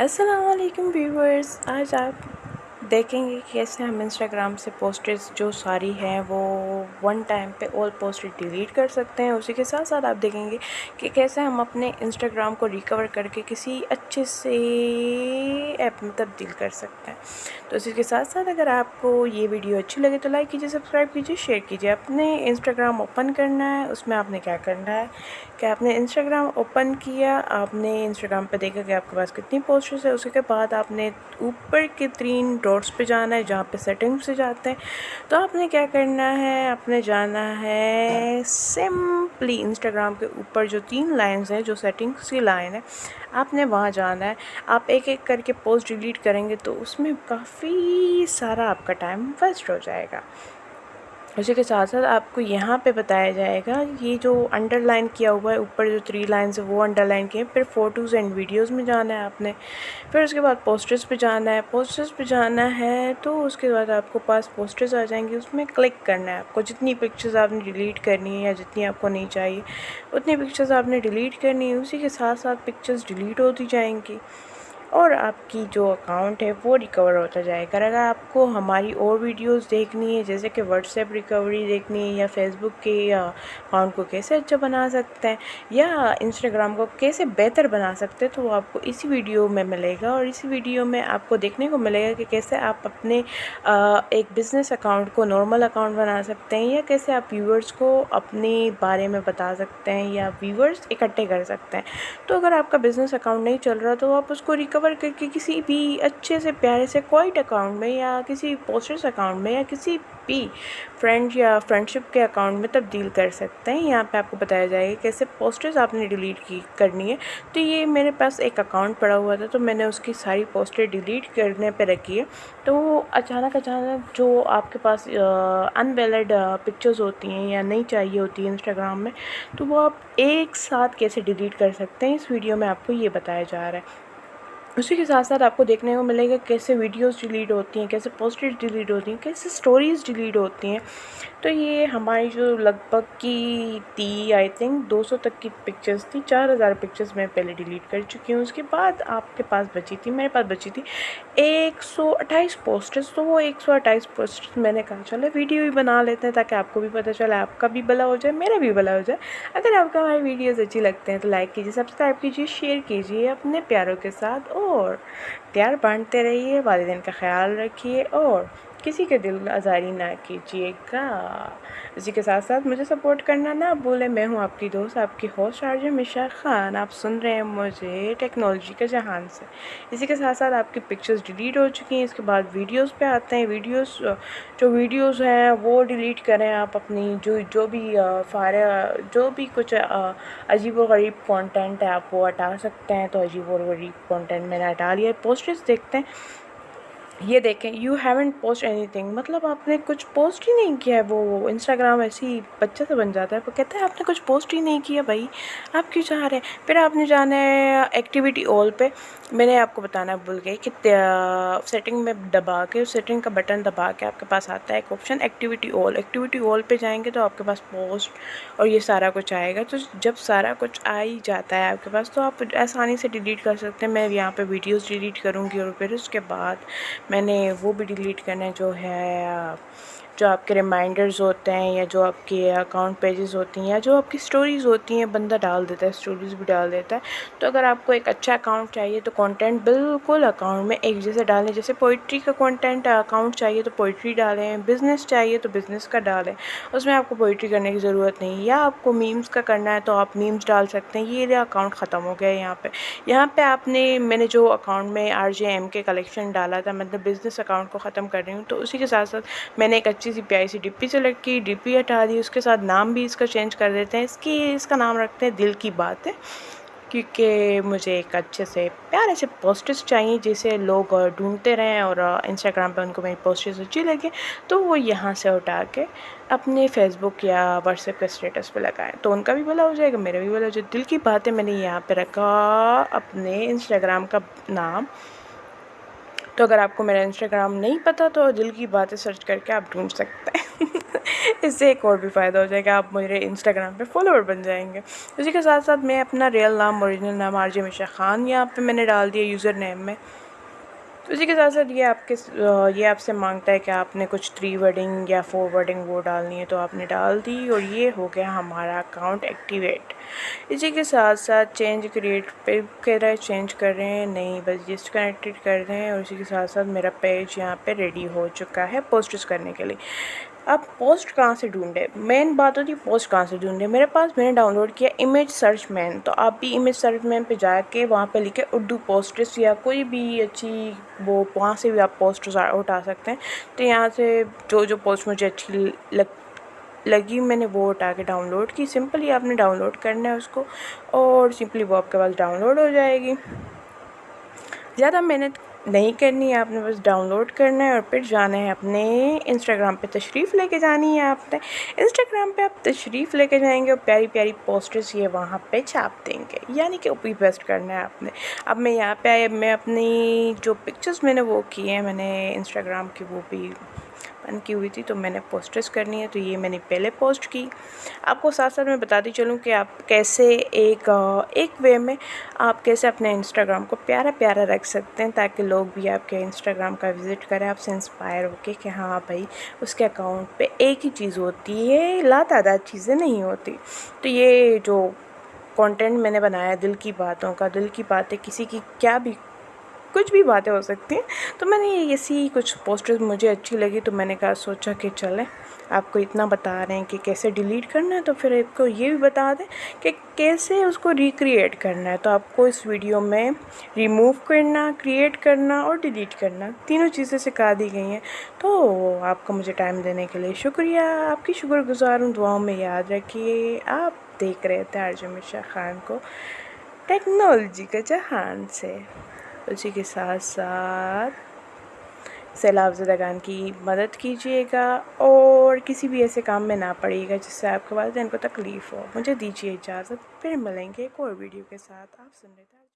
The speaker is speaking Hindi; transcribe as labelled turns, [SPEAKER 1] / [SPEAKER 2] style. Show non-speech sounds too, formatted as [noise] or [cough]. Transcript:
[SPEAKER 1] असलकम व्यूवर्स आज आप देखेंगे कि कैसे हम इंस्टाग्राम से पोस्टर्स जो सारी हैं, वो वन टाइम पे ऑल पोस्ट डिलीट कर सकते हैं। उसी के साथ साथ आप देखेंगे कि कैसे हम अपने इंस्टाग्राम को रिकवर करके किसी अच्छे से ऐप में तब्दील कर सकते हैं। तो इसी के साथ साथ अगर आपको ये वीडियो अच्छी लगे तो लाइक कीजिए सब्सक्राइब कीजिए शेयर कीजिए। अपने इंस्टाग्राम ओपन करना है, उसमें आपने क्या करना है? कि आपने इंस्टाग्राम ओपन किया? आपने इंस्टाग्राम पर देखा कि आपके पास कितनी पोस्टर्स है? उसके बाद आपने ऊपर के तीन डॉट्स पे जाना है जहाँ पे सेटिंग्स से जाते हैं। तो आपने क्या करना है? आपने जाना है सिंपली इंस्टाग्राम के ऊपर जो तीन लाइंस हैं, जो सेटिंग्स की लाइन है, आपने वहाँ जाना है। आप एक एक करके पोस्ट डिलीट करेंगे तो उसमें काफ़ी सारा आपका टाइम वेस्ट हो जाएगा। उसी के साथ साथ आपको यहाँ पे बताया जाएगा, ये जो अंडरलाइन किया हुआ है, ऊपर जो थ्री लाइन्स है, वो अंडरलाइन किए फिर फ़ोटोज़ एंड वीडियोस में जाना है आपने, फिर उसके बाद पोस्टर्स पे जाना है पोस्टर्स पे जाना है तो उसके बाद आपको पास पोस्टर्स आ जाएँगे, उसमें क्लिक करना है आपको, जितनी पिक्चर्स आपने डिलीट करनी है या जितनी आपको नहीं चाहिए, उतनी पिक्चर्स आपने डिलीट करनी है, उसी के साथ साथ पिक्चर्स डिलीट होती जाएँगी। और आपकी जो अकाउंट है, वो रिकवर होता जाएगा। अगर आपको हमारी और वीडियोस देखनी है, जैसे कि व्हाट्सएप रिकवरी देखनी है, या फेसबुक के अकाउंट को कैसे अच्छा बना सकते हैं, या इंस्टाग्राम को कैसे बेहतर बना सकते हैं तो वो आपको इसी वीडियो में मिलेगा। और इसी वीडियो में आपको देखने को मिलेगा कि कैसे आप अपने एक बिज़नेस अकाउंट को नॉर्मल अकाउंट बना सकते हैं, या कैसे आप व्यूवर्स को अपने बारे में बता सकते हैं, या व्यूवर्स इकट्ठे कर सकते हैं। तो अगर आपका बिज़नेस अकाउंट नहीं चल रहा तो आप उसको रिकवर करके किसी भी अच्छे से प्यारे से क्वाइट अकाउंट में या किसी पोस्टर्स अकाउंट में या किसी भी फ्रेंड या फ्रेंडशिप के अकाउंट में तब्दील कर सकते हैं। यहाँ पे आपको बताया जाएगा कैसे पोस्टर्स आपने डिलीट की करनी है। तो ये मेरे पास एक अकाउंट पड़ा हुआ था तो मैंने उसकी सारी पोस्टर डिलीट करने पे रखी है। तो अचानक अचानक जो आपके पास अनवेलड पिक्चर्स होती हैं या नहीं चाहिए होती है इंस्टाग्राम में तो वो आप एक साथ कैसे डिलीट कर सकते हैं, इस वीडियो में आपको ये बताया जा रहा है। उसी के साथ साथ आपको देखने को मिलेगा कैसे वीडियोस डिलीट होती हैं, कैसे पोस्टेज डिलीट होती हैं, कैसे स्टोरीज़ डिलीट होती हैं। तो ये हमारी जो लगभग की थी आई थिंक 200 तक की पिक्चर्स थी 4000 पिक्चर्स मैं पहले डिलीट कर चुकी हूँ। उसके बाद आपके पास बची थी, मेरे पास बची थी 128 पोस्टर्स तो वो 128 पोस्टर्स मैंने कहा, चलो वीडियो भी बना लेते हैं ताकि आपको भी पता चले, आपका भी भला हो जाए, मेरा भी भला हो जाए। अगर आपको हमारी वीडियोज़ अच्छी लगते हैं तो लाइक कीजिए सब्सक्राइब कीजिए शेयर कीजिए अपने प्यारों के साथ और प्यार बांटते रहिए वालदेन का ख्याल रखिए और किसी के दिल आज़ारी ना कीजिएगा। इसी के साथ साथ मुझे सपोर्ट करना ना बोले मैं हूँ आपकी दोस्त, आपकी होस्ट आरजे मिशा ख़ान। आप सुन रहे हैं मुझे टेक्नोलॉजी के जहान से। इसी के साथ साथ आपकी पिक्चर्स डिलीट हो चुकी हैं, इसके बाद वीडियोस पे आते हैं। वीडियोस जो वीडियोस हैं, वो डिलीट करें आप अपनी, जो जो भी फारे जो भी कुछ अजीब व गरीब कंटेंट है, आप वो हटा सकते हैं। तो अजीब और गरीब कंटेंट मैंने हटा लिया पोस्टर्स देखते हैं। ये देखें you haven't post anything मतलब आपने कुछ पोस्ट ही नहीं किया है वो वो इंस्टाग्राम ऐसी बच्चे से बन जाता है, वो कहता है, आपने कुछ पोस्ट ही नहीं किया भाई। आप क्यों चाह रहे हैं? फिर आपने जाना है एक्टिविटी ऑल पे। मैंने आपको बताना भूल गई कि सेटिंग में दबा के सेटिंग का बटन दबा के आपके पास आता है एक option activity all activity all पे जाएँगे तो आपके पास पोस्ट और ये सारा कुछ आएगा। तो जब सारा कुछ आ ही जाता है आपके पास तो आप आसानी से डिलीट कर सकते हैं। मैं यहाँ पर वीडियोज़ डिलीट करूँगी और फिर उसके बाद मैंने वो भी डिलीट करना है जो है जो आपके रिमाइंडर्स होते हैं या जो आपके अकाउंट पेजेस होती हैं या जो आपकी स्टोरीज़ होती हैं, बंदा डाल देता है स्टोरीज़ भी डाल देता है। तो अगर आपको एक अच्छा अकाउंट चाहिए तो कंटेंट बिल्कुल अकाउंट में एक जैसे डालें। जैसे पोइट्री का कंटेंट अकाउंट चाहिए तो पोइट्री डालें। बिज़नेस चाहिए तो बिज़नेस का डालें। उसमें आपको पोइट्री करने की ज़रूरत नहीं। या आपको मीम्स का करना है तो आप मीम्स डाल सकते हैं। ये अकाउंट ख़त्म हो गया है यहाँ पर यहाँ पर आपने, मैंने जो अकाउंट में आर जे एम के कलेक्शन डाला था मतलब बिज़नेस अकाउंट को ख़त्म कर रही हूँ तो उसी के साथ साथ मैंने एक अच्छी सी प्यारी सी डिप्पी सेलेक्ट की डिप्पी हटा दी उसके साथ नाम भी इसका चेंज कर देते हैं। इसकी, इसका नाम रखते हैं दिल की बात है क्योंकि मुझे एक अच्छे से, प्यारे से पोस्टर्स चाहिए, जिसे लोग ढूंढते रहें और इंस्टाग्राम पे उनको मेरी पोस्टर्स अच्छी लगे तो वो यहाँ से उठा के अपने फेसबुक या व्हाट्सएप के स्टेटस पे लगाएँ। तो उनका भी भला हो जाएगा, मेरा भी भला हो जाएगा दिल की बात है मैंने यहाँ पे रखा, अपने इंस्टाग्राम का नाम। तो अगर आपको मेरा इंस्टाग्राम नहीं पता तो दिल की बातें सर्च करके आप ढूंढ सकते हैं। [laughs] इससे एक और भी फ़ायदा हो जाएगा, आप मेरे इंस्टाग्राम पे फॉलोअर बन जाएँगे। उसी के साथ साथ मैं अपना रियल नाम ओरिजिनल नाम आरजे मिशा ख़ान यहाँ पे मैंने डाल दिया यूज़र नेम में। तो इसी के साथ साथ ये आपके ये आपसे माँगता है कि आपने कुछ थ्री वर्डिंग या फोर वर्डिंग वो डालनी है तो आपने डाल दी और ये हो गया हमारा अकाउंट एक्टिवेट इसी के साथ साथ चेंज क्रिएट पे कह रहा है चेंज कर रहे हैं, नहीं, बस जस्ट कनेक्टेड कर रहे हैं और इसी के साथ साथ मेरा पेज यहाँ पे रेडी हो चुका है पोस्ट करने के लिए. अब पोस्ट कहाँ से ढूंढे? मेन बात होती है पोस्ट कहाँ से ढूंढे? मेरे पास मैंने डाउनलोड किया इमेज सर्च मैन तो आप भी इमेज सर्च मैन पे जाके वहाँ पे लिखे उर्दू पोस्टर्स या कोई भी अच्छी वो वहाँ से भी आप पोस्टर्स उठा सकते हैं। तो यहाँ से जो जो पोस्ट मुझे अच्छी लग, लगी मैंने वो उठा के डाउनलोड की। सिंपली आपने डाउनलोड करना है उसको और सिंपली वो आपके पास डाउनलोड हो जाएगी। ज़्यादा मेहनत नहीं करनी है आपने, बस डाउनलोड करना है और फिर जाना है अपने इंस्टाग्राम पे तशरीफ़ लेके जानी है आपने। इंस्टाग्राम पे आप तशरीफ़ लेके जाएँगे और प्यारी प्यारी पोस्टर्स ये वहाँ पे छाप देंगे। यानी कि ओपी पेस्ट करना है आपने। अब मैं यहाँ पे आई मैं अपनी जो पिक्चर्स मैंने वो किए हैं, मैंने इंस्टाग्राम की वो भी बन की हुई थी तो मैंने पोस्टर्स करनी है तो ये मैंने पहले पोस्ट की। आपको साथ साथ मैं बताती चलूँ कि आप कैसे एक एक वे में आप कैसे अपने इंस्टाग्राम को प्यारा प्यारा रख सकते हैं, ताकि लोग भी आपके इंस्टाग्राम का विज़िट करें, आपसे इंस्पायर होके कि हाँ भाई, उसके अकाउंट पे एक ही चीज़ होती है ला तादाद चीज़ें नहीं होती। तो ये जो कंटेंट मैंने बनाया, दिल की बातों का, दिल की बातें, किसी की क्या भी कुछ भी बातें हो सकती हैं। तो मैंने ऐसी कुछ पोस्टर्स मुझे अच्छी लगी तो मैंने कहा, सोचा कि चलें, आपको इतना बता रहे हैं कि कैसे डिलीट करना है तो फिर आपको ये भी बता दें कि कैसे उसको रिक्रिएट करना है। तो आपको इस वीडियो में रिमूव करना क्रिएट करना और डिलीट करना, तीनों चीज़ें सिखा दी गई हैं। तो आपको मुझे टाइम देने के लिए शुक्रिया। आपकी शुक्रगुजार हूँ, दुआओं में याद रखिए। आप देख रहे थे अर्जुन शाह खान को, टेक्नोलॉजी के जहान से। उसी के साथ साथ सैलाब ज़दगान की मदद कीजिएगा और किसी भी ऐसे काम में ना पड़ेगा जिससे आपके वालदेन को तकलीफ़ हो। मुझे दीजिए इजाज़त, फिर मिलेंगे एक और वीडियो के साथ। आप सुन रहे थे